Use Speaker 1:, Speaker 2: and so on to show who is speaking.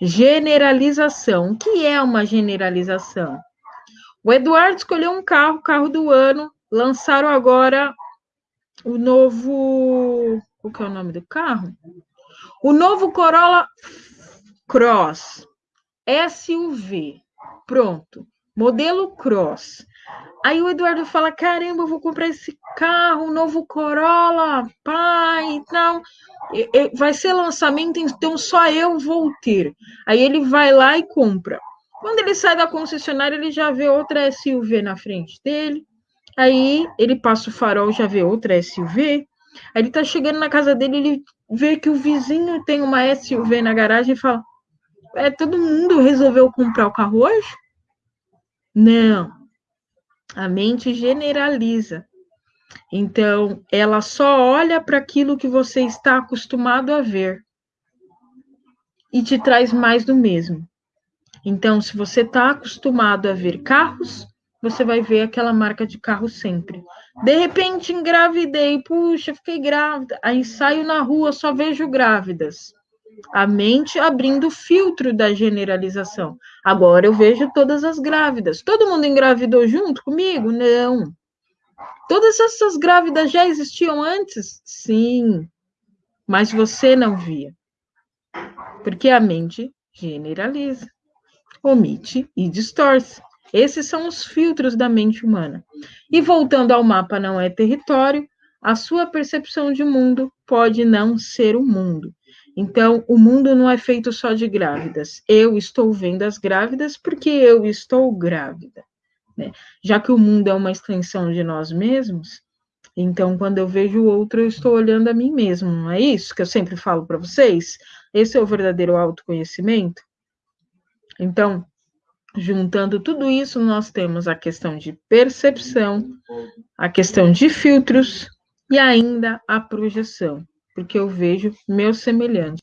Speaker 1: Generalização. O que é uma generalização? O Eduardo escolheu um carro, carro do ano, lançaram agora o novo. Qual que é o nome do carro? O novo Corolla Cross SUV. Pronto. Modelo Cross. Aí o Eduardo fala: caramba, eu vou comprar esse carro, novo Corolla, pai e tal. Vai ser lançamento, então só eu vou ter. Aí ele vai lá e compra. Quando ele sai da concessionária, ele já vê outra SUV na frente dele. Aí ele passa o farol, já vê outra SUV. Aí ele tá chegando na casa dele, ele vê que o vizinho tem uma SUV na garagem e fala: É, todo mundo resolveu comprar o carro hoje? Não. A mente generaliza. Então, ela só olha para aquilo que você está acostumado a ver e te traz mais do mesmo. Então, se você está acostumado a ver carros, você vai ver aquela marca de carro sempre. De repente, engravidei, puxa, fiquei grávida. Aí saio na rua, só vejo grávidas. A mente abrindo o filtro da generalização. Agora eu vejo todas as grávidas. Todo mundo engravidou junto comigo? Não. Todas essas grávidas já existiam antes? Sim. Mas você não via. Porque a mente generaliza, omite e distorce. Esses são os filtros da mente humana. E voltando ao mapa não é território, a sua percepção de mundo pode não ser o mundo. Então, o mundo não é feito só de grávidas. Eu estou vendo as grávidas porque eu estou grávida. Né? Já que o mundo é uma extensão de nós mesmos, então, quando eu vejo o outro, eu estou olhando a mim mesmo. Não é isso que eu sempre falo para vocês? Esse é o verdadeiro autoconhecimento. Então, Juntando tudo isso, nós temos a questão de percepção, a questão de filtros e ainda a projeção, porque eu vejo meu semelhante.